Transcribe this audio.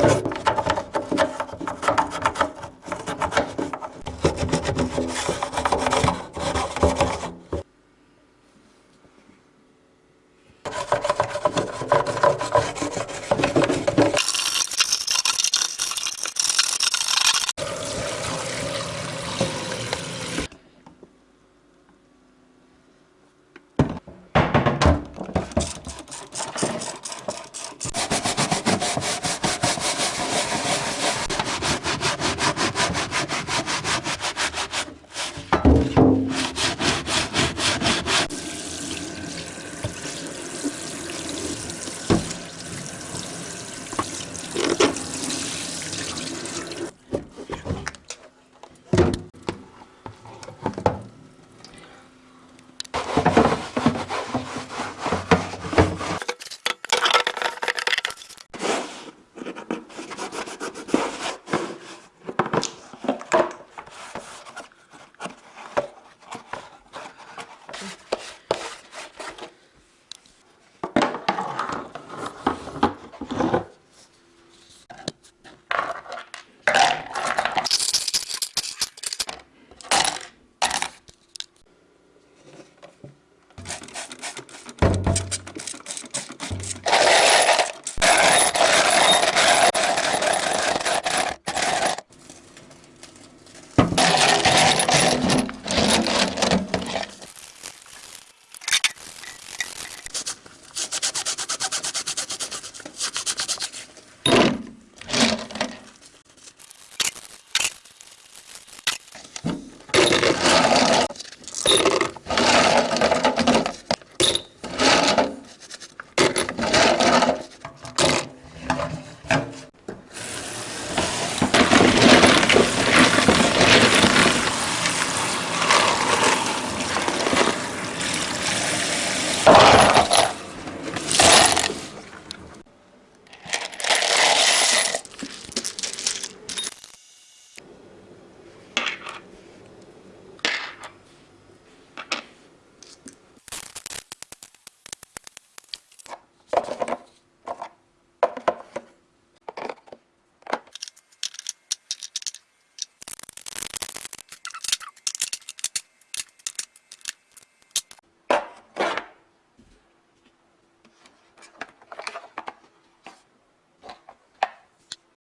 you